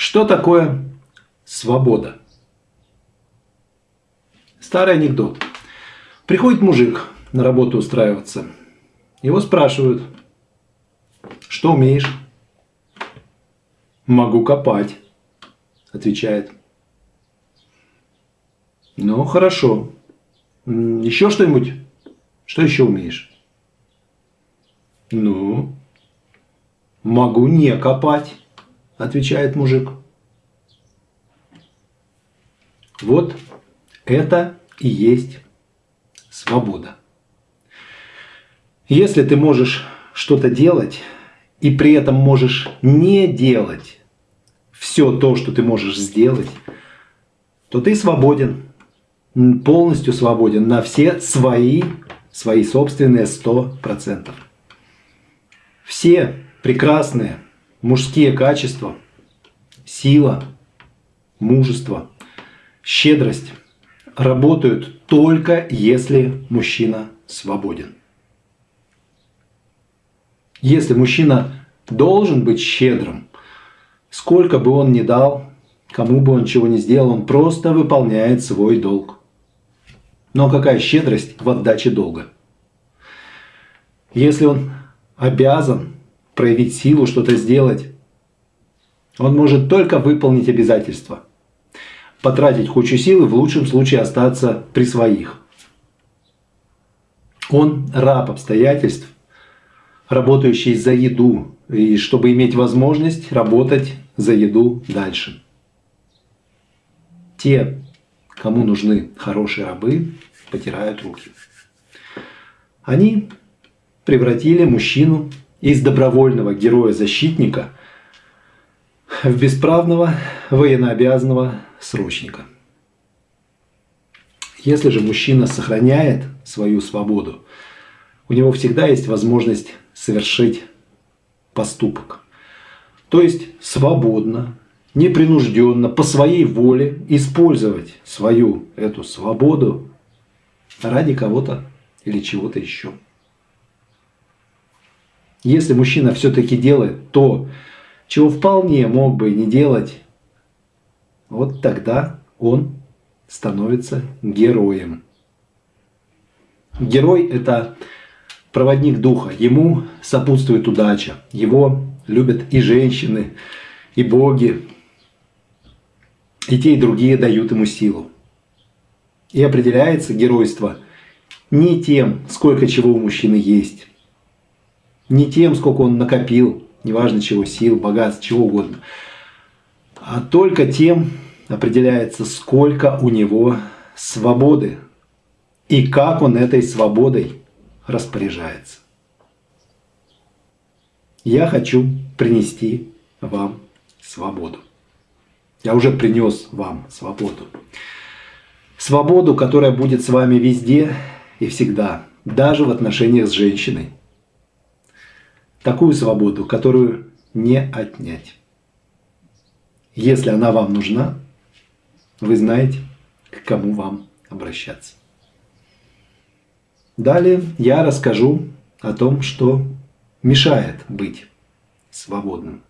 Что такое свобода? Старый анекдот. Приходит мужик на работу устраиваться. Его спрашивают, что умеешь? Могу копать, отвечает. Ну, хорошо. Еще что-нибудь? Что еще умеешь? Ну, могу не копать, отвечает мужик. Вот это и есть свобода. Если ты можешь что-то делать, и при этом можешь не делать все то, что ты можешь сделать, то ты свободен, полностью свободен на все свои, свои собственные 100%. Все прекрасные мужские качества, сила, мужество, щедрость работают только если мужчина свободен. Если мужчина должен быть щедрым, сколько бы он ни дал, кому бы он чего ни сделал, он просто выполняет свой долг. Но какая щедрость в отдаче долга? Если он обязан проявить силу, что-то сделать, он может только выполнить обязательства, потратить кучу силы, в лучшем случае остаться при своих. Он раб обстоятельств, работающий за еду, и чтобы иметь возможность работать за еду дальше. Те, кому нужны хорошие рабы, потирают руки. Они превратили мужчину из добровольного героя-защитника в бесправного военнообязанного срочника. Если же мужчина сохраняет свою свободу, у него всегда есть возможность совершить поступок. То есть свободно, непринужденно, по своей воле использовать свою эту свободу ради кого-то или чего-то еще. Если мужчина все-таки делает то, чего вполне мог бы и не делать, вот тогда он становится героем. Герой – это проводник духа. Ему сопутствует удача. Его любят и женщины, и боги. И те, и другие дают ему силу. И определяется геройство не тем, сколько чего у мужчины есть, не тем, сколько он накопил, неважно чего, сил, богатств, чего угодно, а только тем определяется, сколько у него свободы и как он этой свободой распоряжается. Я хочу принести вам свободу. Я уже принес вам свободу. Свободу, которая будет с вами везде и всегда, даже в отношениях с женщиной. Такую свободу, которую не отнять. Если она вам нужна, вы знаете, к кому вам обращаться. Далее я расскажу о том, что мешает быть свободным.